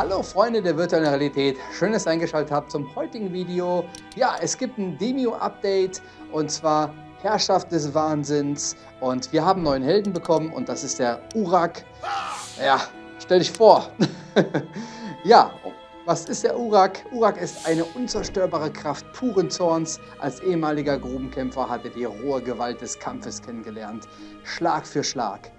Hallo Freunde der virtuellen Realität, schön, dass ihr eingeschaltet habt zum heutigen Video. Ja, es gibt ein Demio-Update und zwar Herrschaft des Wahnsinns und wir haben neuen Helden bekommen und das ist der Urak. Ja, stell dich vor. ja, was ist der Urak? Urak ist eine unzerstörbare Kraft puren Zorns. Als ehemaliger Grubenkämpfer hat er die rohe Gewalt des Kampfes kennengelernt. Schlag für Schlag.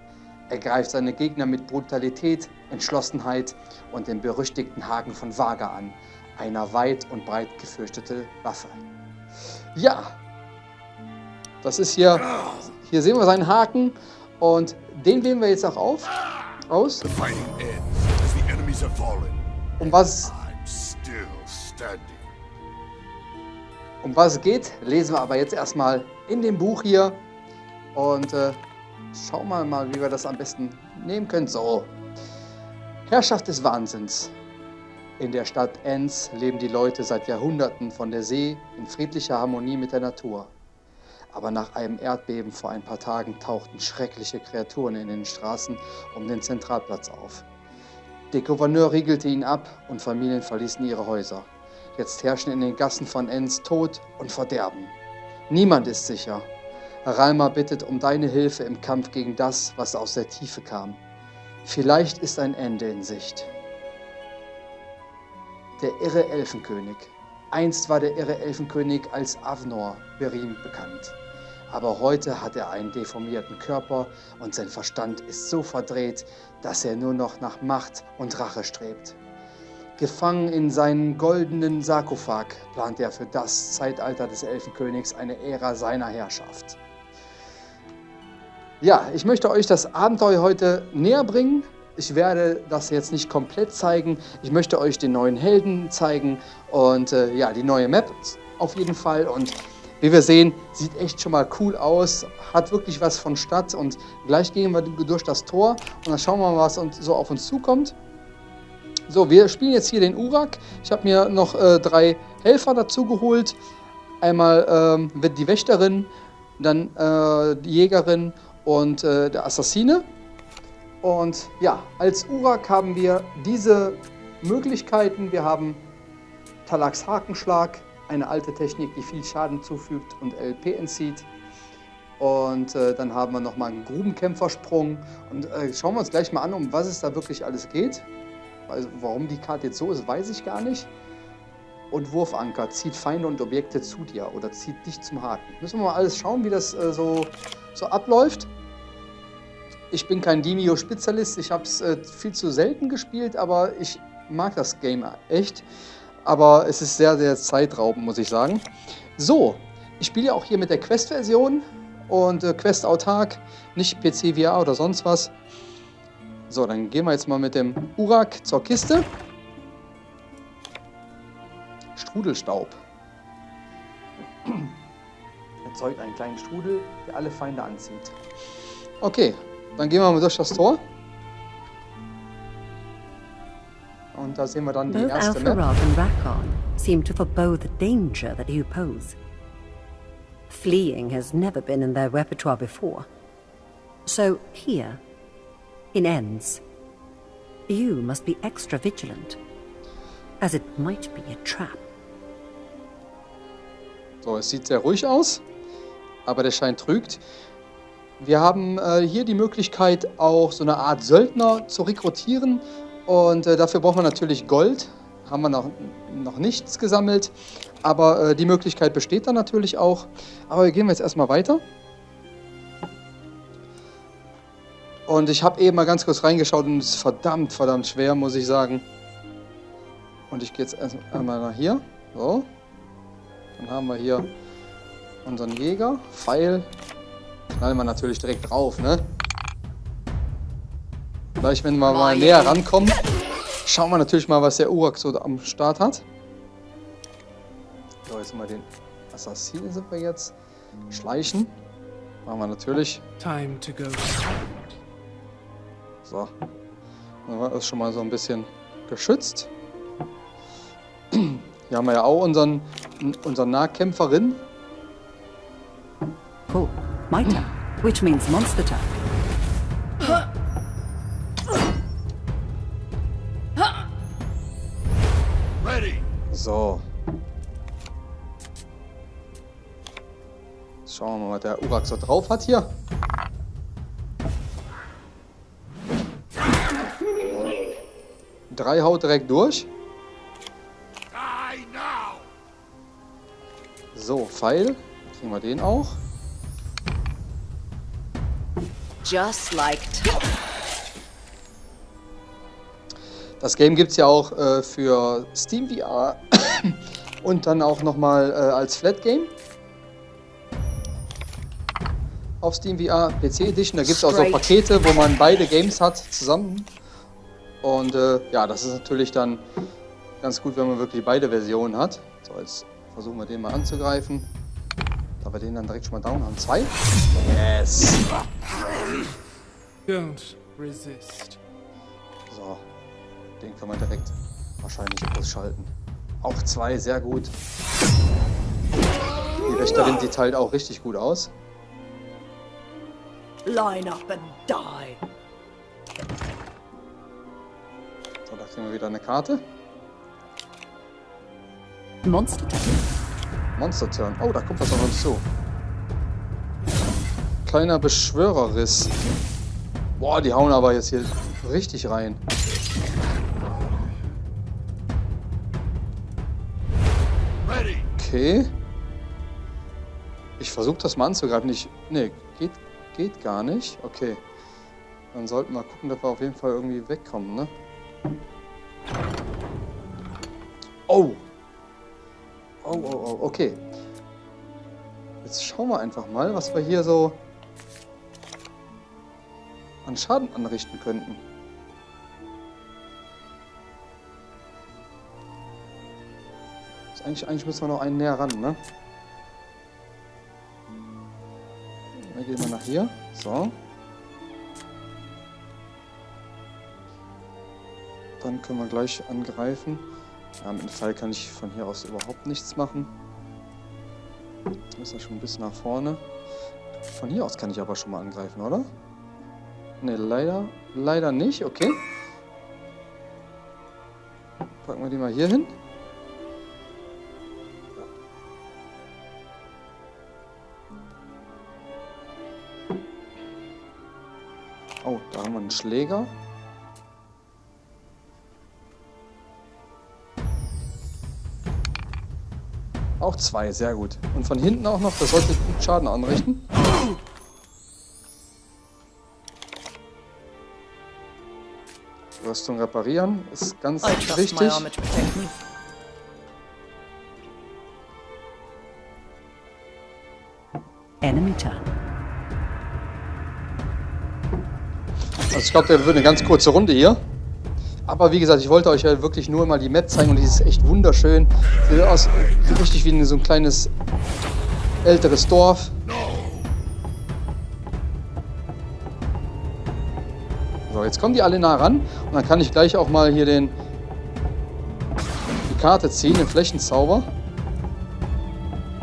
Er greift seine Gegner mit Brutalität, Entschlossenheit und dem berüchtigten Haken von Vaga an, einer weit und breit gefürchtete Waffe. Ja, das ist hier, hier sehen wir seinen Haken und den wählen wir jetzt auch auf, aus. Um was, um was es geht, lesen wir aber jetzt erstmal in dem Buch hier und äh, schauen wir mal, wie wir das am besten nehmen können. So, Herrschaft des Wahnsinns. In der Stadt Enns leben die Leute seit Jahrhunderten von der See in friedlicher Harmonie mit der Natur. Aber nach einem Erdbeben vor ein paar Tagen tauchten schreckliche Kreaturen in den Straßen um den Zentralplatz auf. Der Gouverneur riegelte ihn ab und Familien verließen ihre Häuser. Jetzt herrschen in den Gassen von Enns Tod und Verderben. Niemand ist sicher. Ralma bittet um deine Hilfe im Kampf gegen das, was aus der Tiefe kam. Vielleicht ist ein Ende in Sicht. Der irre Elfenkönig. Einst war der irre Elfenkönig als Avnor Berim bekannt. Aber heute hat er einen deformierten Körper und sein Verstand ist so verdreht, dass er nur noch nach Macht und Rache strebt. Gefangen in seinen goldenen Sarkophag plant er für das Zeitalter des Elfenkönigs eine Ära seiner Herrschaft. Ja, ich möchte euch das Abenteuer heute näher bringen. Ich werde das jetzt nicht komplett zeigen. Ich möchte euch den neuen Helden zeigen und äh, ja, die neue Map auf jeden Fall. Und wie wir sehen, sieht echt schon mal cool aus, hat wirklich was von Stadt und gleich gehen wir durch das Tor und dann schauen wir mal, was so auf uns zukommt. So, wir spielen jetzt hier den Urak. Ich habe mir noch äh, drei Helfer dazu geholt. Einmal ähm, wird die Wächterin, dann äh, die Jägerin und äh, der Assassine. Und ja, als Urak haben wir diese Möglichkeiten. Wir haben Talaks Hakenschlag, eine alte Technik, die viel Schaden zufügt und LP entzieht. Und äh, dann haben wir nochmal einen Grubenkämpfersprung. Und äh, schauen wir uns gleich mal an, um was es da wirklich alles geht. Also, warum die Karte jetzt so ist, weiß ich gar nicht. Und Wurfanker zieht Feinde und Objekte zu dir oder zieht dich zum Haken. Müssen wir mal alles schauen, wie das äh, so, so abläuft. Ich bin kein Demio-Spezialist, ich habe es äh, viel zu selten gespielt, aber ich mag das Game echt aber es ist sehr, sehr zeitraubend, muss ich sagen. So, ich spiele ja auch hier mit der Quest-Version und äh, Quest autark, nicht PC VR oder sonst was. So, dann gehen wir jetzt mal mit dem Urak zur Kiste. Strudelstaub. Erzeugt einen kleinen Strudel, der alle Feinde anzieht. Okay, dann gehen wir mal durch das Tor. Und da sehen wir dann die Both erste Alpharov Map. and Rakon seem to forebode the danger that you pose. Fleeing has never been in their repertoire before. So here, in Enns, you must be extra vigilant, as it might be a trap. So, es sieht sehr ruhig aus, aber der Schein trügt. Wir haben äh, hier die Möglichkeit, auch so eine Art Söldner zu rekrutieren. Und äh, dafür braucht man natürlich Gold. Haben wir noch, noch nichts gesammelt. Aber äh, die Möglichkeit besteht dann natürlich auch. Aber wir gehen jetzt erstmal weiter. Und ich habe eben mal ganz kurz reingeschaut und es ist verdammt, verdammt schwer, muss ich sagen. Und ich gehe jetzt erst einmal nach hier. So. Dann haben wir hier unseren Jäger. Pfeil. Knallen wir natürlich direkt drauf, ne? Gleich, wenn wir mal näher rankommen, schauen wir natürlich mal, was der Urak so am Start hat. So, jetzt mal den Assassinen sind wir jetzt. Schleichen. Machen wir natürlich. Time to go. So. Dann war das schon mal so ein bisschen geschützt. Hier haben wir ja auch unseren, unseren Nahkämpferin. Cool. My turn, which means monster turn. So. Schauen wir mal, was der Urak so drauf hat hier. Drei haut direkt durch. So, Pfeil. Kriegen wir den auch. Just like Das Game gibt es ja auch äh, für Steam VR und dann auch nochmal äh, als Flat Game. Auf Steam VR PC Edition. Da gibt es auch so Pakete, wo man beide Games hat zusammen. Und äh, ja, das ist natürlich dann ganz gut, wenn man wirklich beide Versionen hat. So, jetzt versuchen wir den mal anzugreifen. Da wir den dann direkt schon mal down haben. Zwei. Yes. Don't resist. So. Den kann man direkt wahrscheinlich ausschalten. Auch zwei, sehr gut. Die Wächterin, die teilt auch richtig gut aus. Line up and die. So, da kriegen wir wieder eine Karte. Monster Turn. Monster Turn. Oh, da kommt was auf uns zu. Kleiner Beschwörerriss. Boah, die hauen aber jetzt hier richtig rein. Okay. Ich versuche das mal anzugreifen. Ich, nee, geht, geht gar nicht. Okay. Dann sollten wir gucken, dass wir auf jeden Fall irgendwie wegkommen, ne? Oh! Oh, oh, oh, okay. Jetzt schauen wir einfach mal, was wir hier so an Schaden anrichten könnten. Eigentlich, eigentlich müssen wir noch einen näher ran, ne? Dann gehen wir nach hier. So. Dann können wir gleich angreifen. Ja, mit dem Fall kann ich von hier aus überhaupt nichts machen. Ist ja schon ein bisschen nach vorne. Von hier aus kann ich aber schon mal angreifen, oder? Ne, leider, leider nicht. Okay. Packen wir die mal hier hin. Oh, da haben wir einen Schläger. Auch zwei, sehr gut. Und von hinten auch noch, das sollte gut Schaden anrichten. Rüstung reparieren ist ganz wichtig. Enemy turn. Also ich glaube, der wird eine ganz kurze Runde hier. Aber wie gesagt, ich wollte euch ja wirklich nur mal die Map zeigen und die ist echt wunderschön. Sieht aus richtig wie so ein kleines älteres Dorf. So, jetzt kommen die alle nah ran und dann kann ich gleich auch mal hier den die Karte ziehen, den Flächenzauber.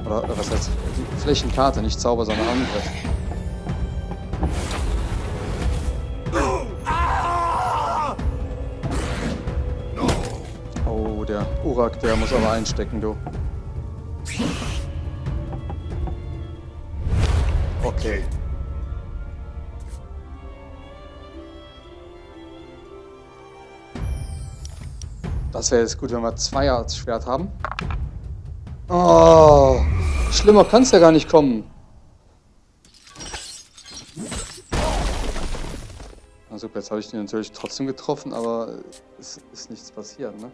Oder was heißt Flächenkarte, nicht Zauber, sondern Angriff. Der muss aber einstecken, du. Okay. Das wäre jetzt gut, wenn wir zwei als Schwert haben. Oh, schlimmer kann es ja gar nicht kommen. Super, jetzt habe ich den natürlich trotzdem getroffen, aber es ist nichts passiert, ne?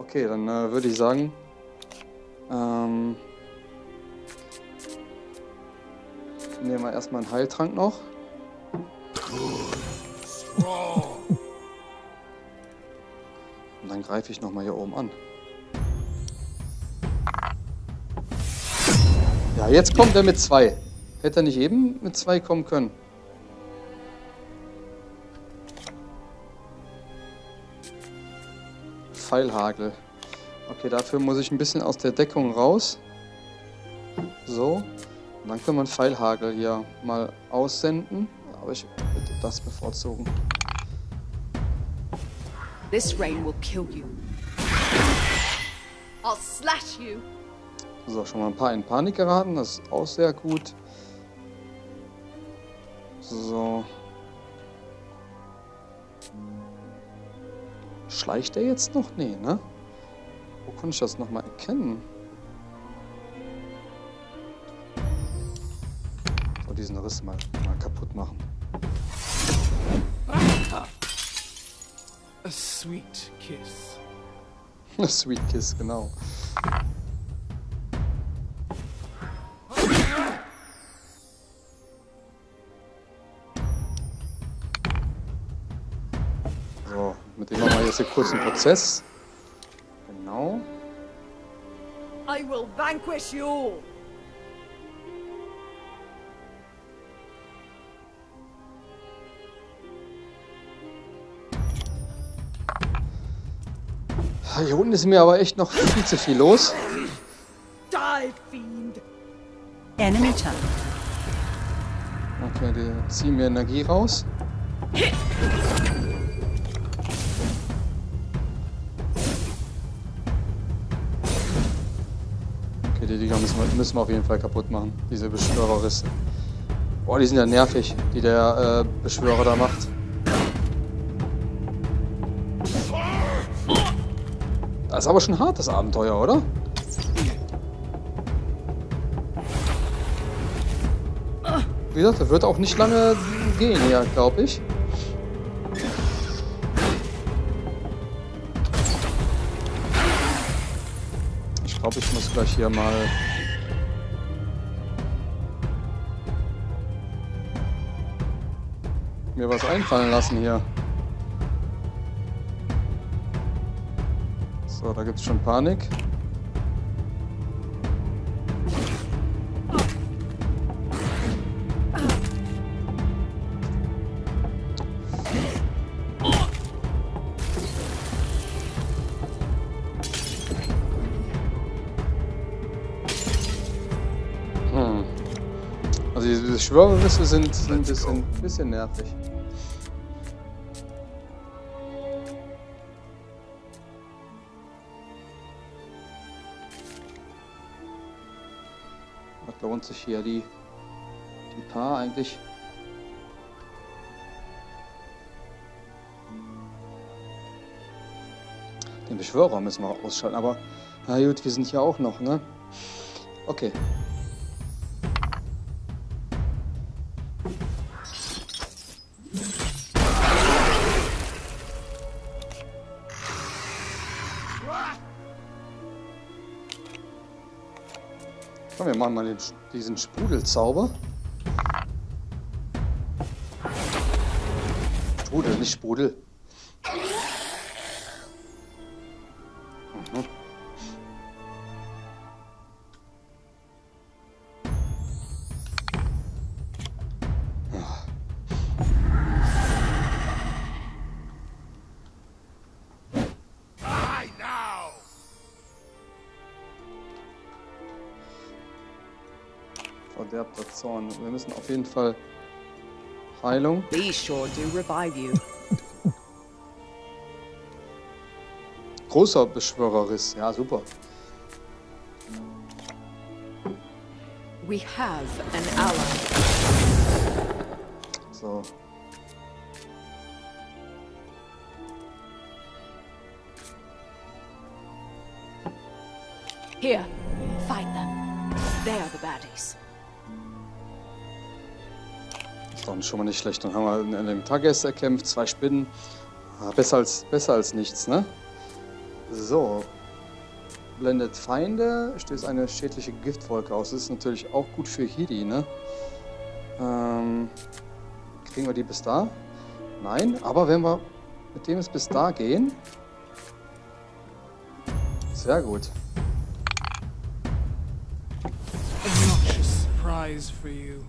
Okay, dann äh, würde ich sagen, ähm, nehmen wir erstmal einen Heiltrank noch. Und dann greife ich nochmal hier oben an. Ja, jetzt kommt er mit zwei. Hätte er nicht eben mit zwei kommen können? Pfeilhagel. Okay, dafür muss ich ein bisschen aus der Deckung raus. So. Und dann können wir einen Pfeilhagel hier mal aussenden. Aber ich würde das bevorzugen. This rain will kill you. I'll slash you. So, schon mal ein paar in Panik geraten. Das ist auch sehr gut. So. Schleicht er jetzt noch? Nee, ne? Wo konnte ich das nochmal erkennen? So, diesen Riss mal, mal kaputt machen. A sweet kiss. Sweet Kiss, genau. Jetzt hier kurz einen Prozess. Genau. I will vanquish you. Hier unten ist mir aber echt noch viel zu viel los. Die, fiend. Enemy turn. Okay, die ziehen mir Energie raus. Die Dinger müssen wir, müssen wir auf jeden Fall kaputt machen. Diese Beschwörerrisse. Boah, die sind ja nervig, die der äh, Beschwörer da macht. Das ist aber schon hart, das Abenteuer, oder? Wie gesagt, das wird auch nicht lange gehen hier, glaube ich. Ich glaube, ich muss gleich hier mal... mir was einfallen lassen hier. So, da gibt es schon Panik. Diese Schwörerrisse sind, sind ein bisschen, bisschen nervig. Was lohnt sich hier die, die Paar eigentlich? Den Beschwörer müssen wir ausschalten, aber na gut, wir sind hier auch noch, ne? Okay. Komm, wir den, diesen Sprudelzauber. Sprudel, nicht Sprudel. Verderbter Zorn. Wir müssen auf jeden Fall Heilung. These sure do revive you. Großer Beschwörerriss. Ja, super. We have an ally. So. Here, fight them. They are the baddies. Doch schon mal nicht schlecht. Dann haben wir in, in dem Tages erkämpft, zwei Spinnen. Ah, besser, als, besser als nichts, ne? So. Blendet Feinde, stößt eine schädliche Giftwolke aus. Das ist natürlich auch gut für Hidi, ne? Ähm, kriegen wir die bis da? Nein, aber wenn wir mit dem es bis da gehen. Sehr gut. Obnoxious surprise for you.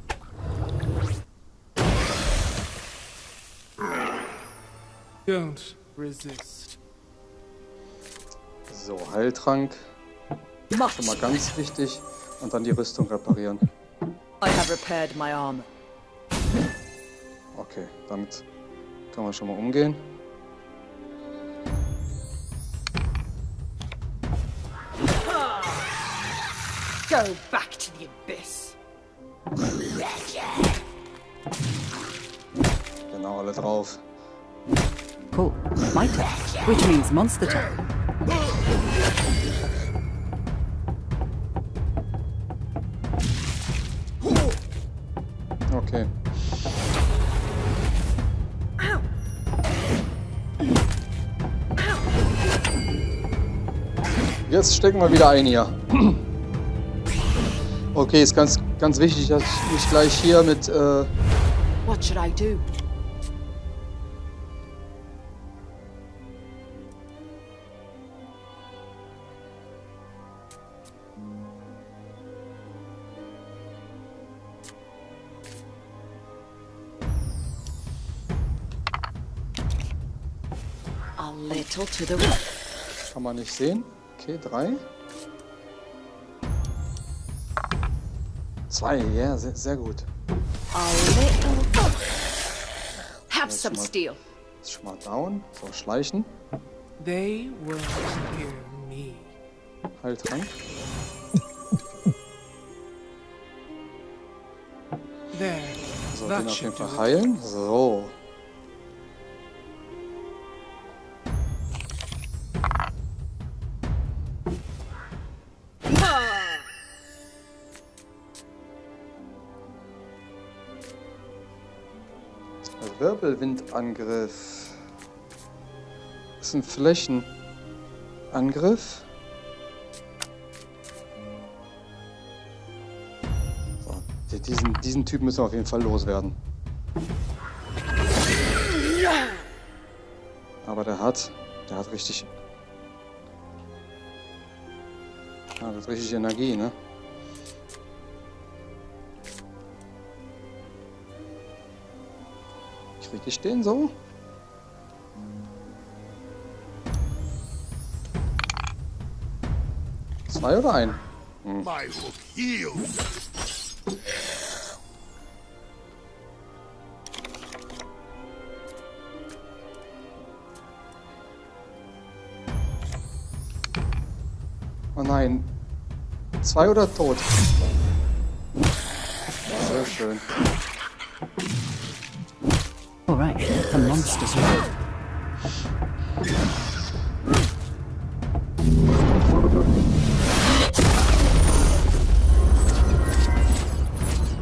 Don't resist. So, Heiltrank. Schon mal ganz wichtig. Und dann die Rüstung reparieren. I have repaired my armor. Okay, damit kann man schon mal umgehen. Go back to the abyss. Genau, alle drauf. Cool. My turn. Which means monster turn. Okay. Jetzt stecken wir wieder ein hier. Okay, ist ganz, ganz wichtig, dass ich nicht gleich hier mit äh, What should I do? A little to the right. Kann man nicht sehen. Okay, drei. Zwei, ja, sehr, sehr gut. A little. Have some steel. Ist schon mal down. So, schleichen. They won't hear me. Heiltrank. So, den auf jeden Fall heilen. So. Wirbelwindangriff. Das ist ein Flächenangriff. So, die- diesen, diesen Typ müssen wir auf jeden Fall loswerden. Aber der hat, der hat richtig, das hat richtig Energie, ne? Krieg ich den so? Zwei oder ein? My hook heals. Oh nein. Zwei oder tot? Sehr schön. Right, the monster's ready.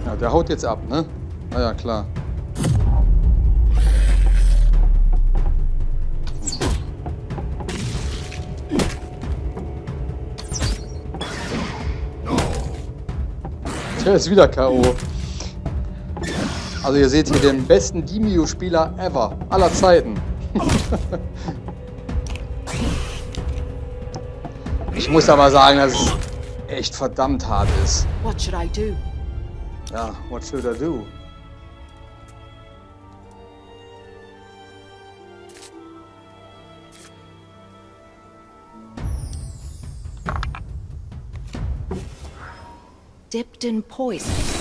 Ja, der haut jetzt ab, ne? Ah ja, klar. Der ist wieder K.O. Also ihr seht hier den besten Dimio-Spieler ever, aller Zeiten. ich muss aber sagen, dass es echt verdammt hart ist. What should I do? Ja, what should I do? Dipped in poison.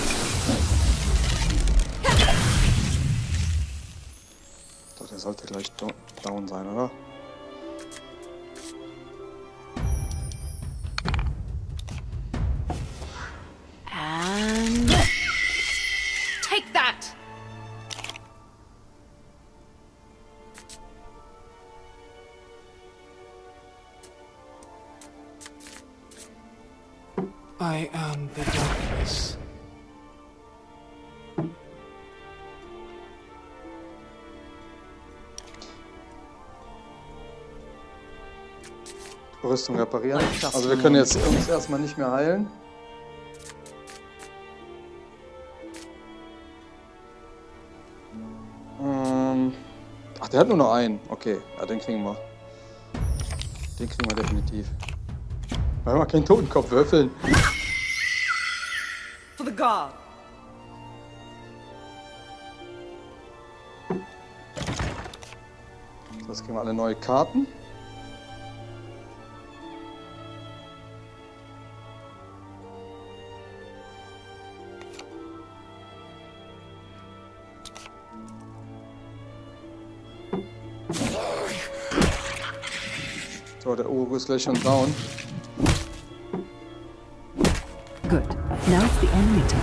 Sollte gleich do- down sein, oder? Rüstung reparieren. Also wir können jetzt uns erstmal nicht mehr heilen. Ähm, ach, der hat nur noch einen. Okay, ja, den kriegen wir. Den kriegen wir definitiv. Wir haben keinen Totenkopf würfeln. For the guard. Das kriegen wir alle neue Karten. Gleich schon down. Good. Now it's the enemy turn.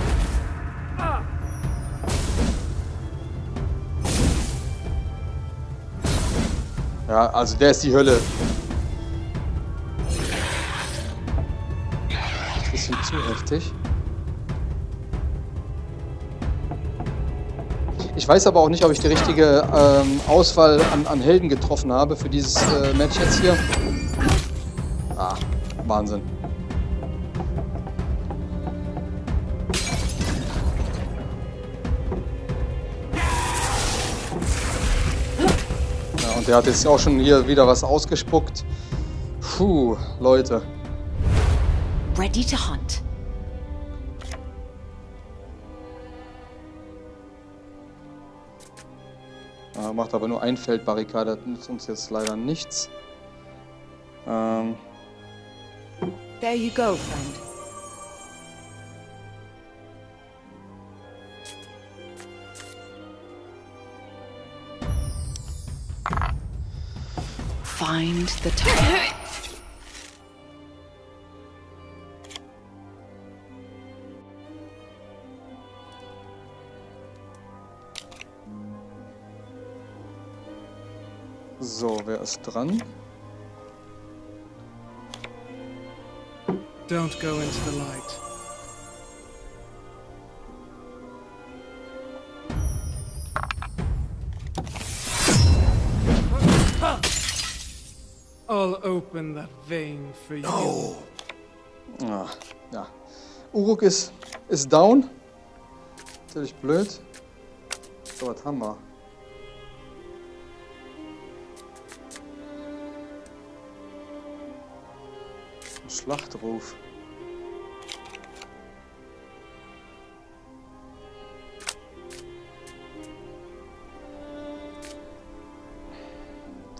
Ja, also der ist die Hölle. Bisschen zu heftig. Ich weiß aber auch nicht, ob ich die richtige ähm, Auswahl an, an Helden getroffen habe für dieses äh, Match jetzt hier. Ah, Wahnsinn. Ja, und der hat jetzt auch schon hier wieder was ausgespuckt. Puh, Leute. Ready to hunt. Ja, macht aber nur ein Feldbarrikade, das nützt uns jetzt leider nichts. Ähm, There you go, friend. Find the target. so, wer ist dran? Don't go into the light. I'll open that vein for you. Ah, ja. Uruk ist, ist down. Natürlich blöd. So, was haben wir? Schlachtruf.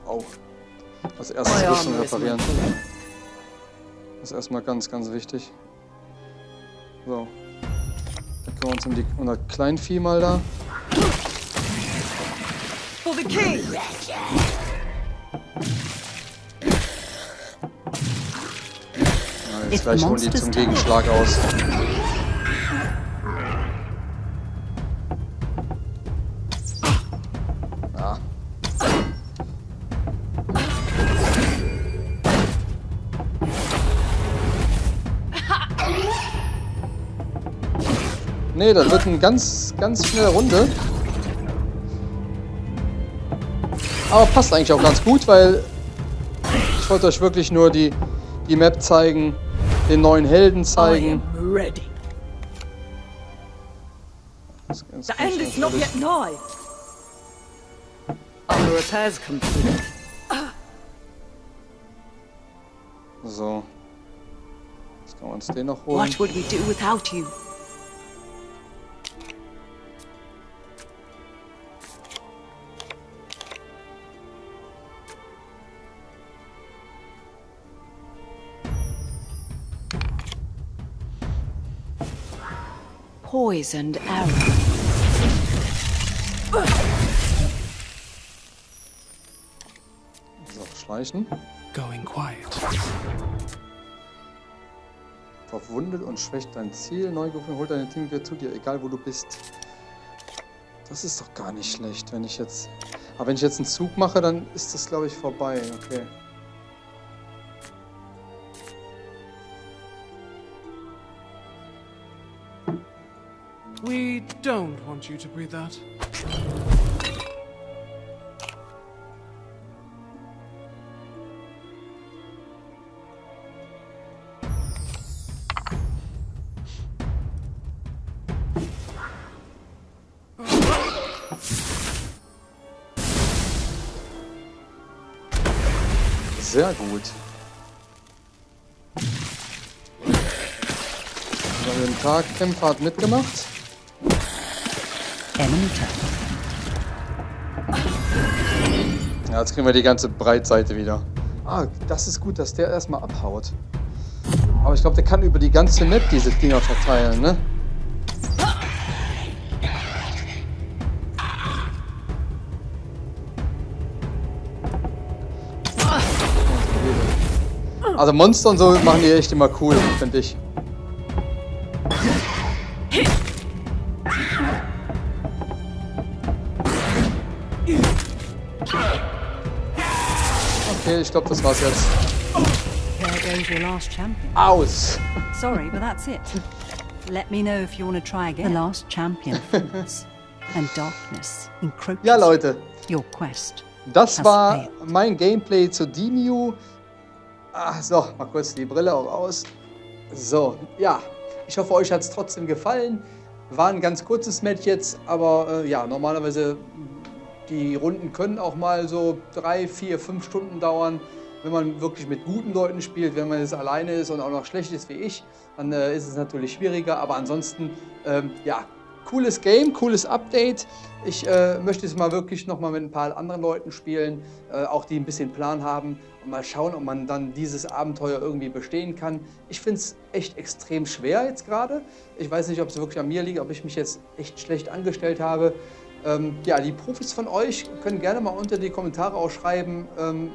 Oh. Als erstes My Rüstung armor is reparieren. Das ist erstmal ganz, ganz wichtig. So. Dann kümmern wir uns um die unser Kleinvieh mal da. For the king! Jetzt gleich holen die zum Gegenschlag aus. Ja. Nee, das wird eine ganz, ganz schnelle Runde. Aber passt eigentlich auch ganz gut, weil ich wollte euch wirklich nur die, die Map zeigen, den neuen Helden zeigen. Das- das The kann end is not yet nigh. Are the repairs complete? So. Jetzt können wir uns den noch holen. What would we do without you? Poisoned arrow. So, schleichen. Going quiet. Verwundet und schwächt dein Ziel. Neu gefunden, holt deine Team wieder zu dir, egal wo du bist. Das ist doch gar nicht schlecht, wenn ich jetzt... Aber wenn ich jetzt einen Zug mache, dann ist das, glaube ich, vorbei. Okay. We don't want you to breathe that. Sehr gut. Den Tag Kämpfer hat mitgemacht. Enemy. Ja, jetzt kriegen wir die ganze Breitseite wieder. Ah, das ist gut, dass der erstmal abhaut. Aber ich glaube, der kann über die ganze Map diese Dinger verteilen, ne? Also Monster und so machen die echt immer cool, finde ich. Okay, ich glaube, das war's jetzt. Aus! Sorry, but that's it. Let me know if you want to try again. The last champion falls, and darkness encroaches Ja, Leute, your quest. das war mein Gameplay zu Demiu. Ah, so, mal kurz die Brille auch aus. So, ja, ich hoffe, euch hat es trotzdem gefallen. War ein ganz kurzes Match jetzt, aber äh, ja, normalerweise die Runden können auch mal so drei, vier, fünf Stunden dauern. Wenn man wirklich mit guten Leuten spielt, wenn man jetzt alleine ist und auch noch schlecht ist wie ich, dann äh, ist es natürlich schwieriger. Aber ansonsten, ähm, ja, cooles Game, cooles Update. Ich äh, möchte es mal wirklich noch mal mit ein paar anderen Leuten spielen, äh, auch die ein bisschen Plan haben und mal schauen, ob man dann dieses Abenteuer irgendwie bestehen kann. Ich finde es echt extrem schwer jetzt gerade. Ich weiß nicht, ob es wirklich an mir liegt, ob ich mich jetzt echt schlecht angestellt habe. Ähm, ja, die Profis von euch können gerne mal unter die Kommentare auch schreiben, ähm,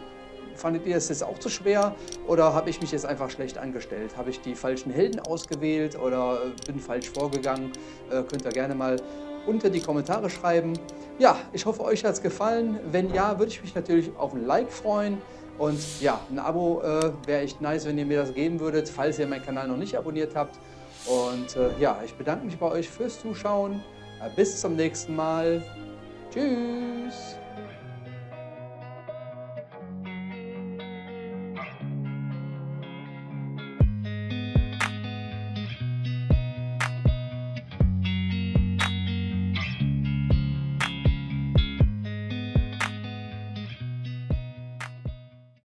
fandet ihr es jetzt auch zu schwer oder habe ich mich jetzt einfach schlecht angestellt? Habe ich die falschen Helden ausgewählt oder äh, bin falsch vorgegangen? Äh, könnt ihr gerne mal unter die Kommentare schreiben. Ja, ich hoffe, euch hat es gefallen. Wenn ja, würde ich mich natürlich auf ein Like freuen. Und ja, ein Abo äh, wäre echt nice, wenn ihr mir das geben würdet, falls ihr meinen Kanal noch nicht abonniert habt. Und äh, ja, ich bedanke mich bei euch fürs Zuschauen. Bis zum nächsten Mal. Tschüss.